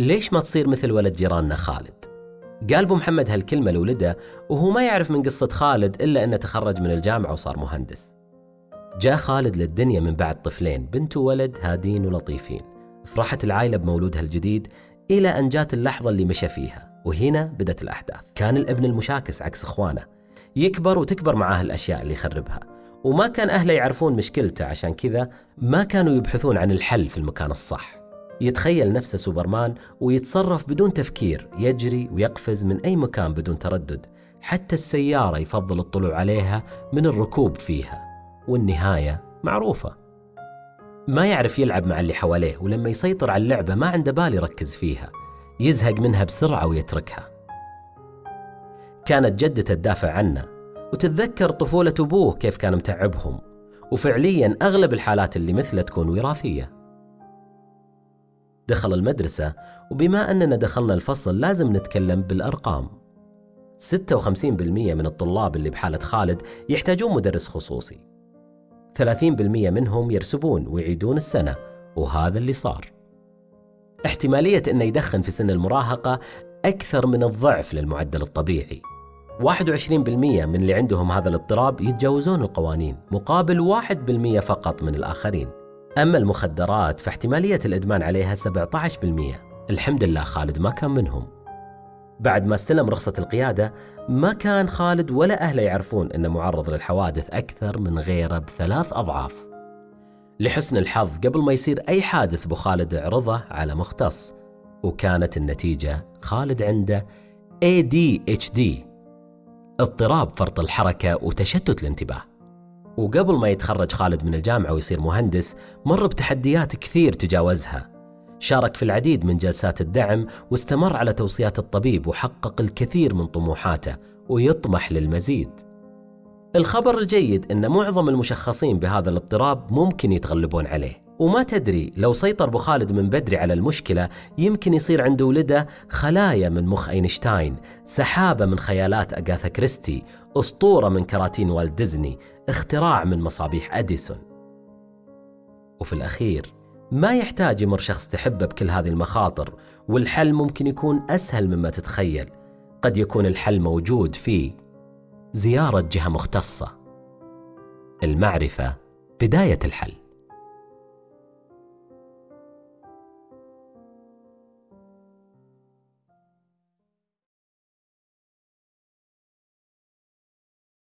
ليش ما تصير مثل ولد جيراننا خالد؟ قال أبو محمد هالكلمة لولده وهو ما يعرف من قصة خالد إلا أنه تخرج من الجامعة وصار مهندس. جاء خالد للدنيا من بعد طفلين بنت وولد هادين ولطيفين. فرحت العائلة بمولودها الجديد إلى أن جات اللحظة اللي مشى فيها وهنا بدت الأحداث. كان الابن المشاكس عكس إخوانه. يكبر وتكبر معاه الأشياء اللي يخربها. وما كان أهله يعرفون مشكلته عشان كذا ما كانوا يبحثون عن الحل في المكان الصح. يتخيل نفسه سوبرمان ويتصرف بدون تفكير يجري ويقفز من أي مكان بدون تردد حتى السيارة يفضل الطلوع عليها من الركوب فيها. والنهاية معروفة. ما يعرف يلعب مع اللي حواليه ولما يسيطر على اللعبة ما عنده بال يركز فيها. يزهق منها بسرعة ويتركها. كانت جدته تدافع عنه. وتتذكر طفولة أبوه كيف كان متعبهم. وفعليا أغلب الحالات اللي مثله تكون وراثية. دخل المدرسة وبما أننا دخلنا الفصل لازم نتكلم بالأرقام. 56% من الطلاب اللي بحالة خالد يحتاجون مدرس خصوصي. 30% منهم يرسبون ويعيدون السنة وهذا اللي صار. احتمالية أنه يدخن في سن المراهقة أكثر من الضعف للمعدل الطبيعي. 21% من اللي عندهم هذا الاضطراب يتجاوزون القوانين مقابل 1% فقط من الآخرين. أما المخدرات فاحتمالية الإدمان عليها 17% الحمد لله خالد ما كان منهم. بعد ما استلم رخصة القيادة ما كان خالد ولا أهله يعرفون أنه معرض للحوادث أكثر من غيره بثلاث أضعاف. لحسن الحظ قبل ما يصير أي حادث بو خالد عرضه على مختص. وكانت النتيجة خالد عنده ADHD اضطراب فرط الحركة وتشتت الانتباه. وقبل ما يتخرج خالد من الجامعة ويصير مهندس مر بتحديات كثير تجاوزها. شارك في العديد من جلسات الدعم واستمر على توصيات الطبيب وحقق الكثير من طموحاته ويطمح للمزيد. الخبر الجيد أن معظم المشخصين بهذا الاضطراب ممكن يتغلبون عليه. وما تدري لو سيطر أبو خالد من بدري على المشكلة يمكن يصير عند ولده خلايا من مخ أينشتاين سحابة من خيالات أغاثا كريستي أسطورة من كراتين والت ديزني اختراع من مصابيح أديسون. وفي الأخير ما يحتاج يمر شخص تحبه بكل هذه المخاطر والحل ممكن يكون أسهل مما تتخيل. قد يكون الحل موجود في زيارة جهة مختصة. المعرفة بداية الحل.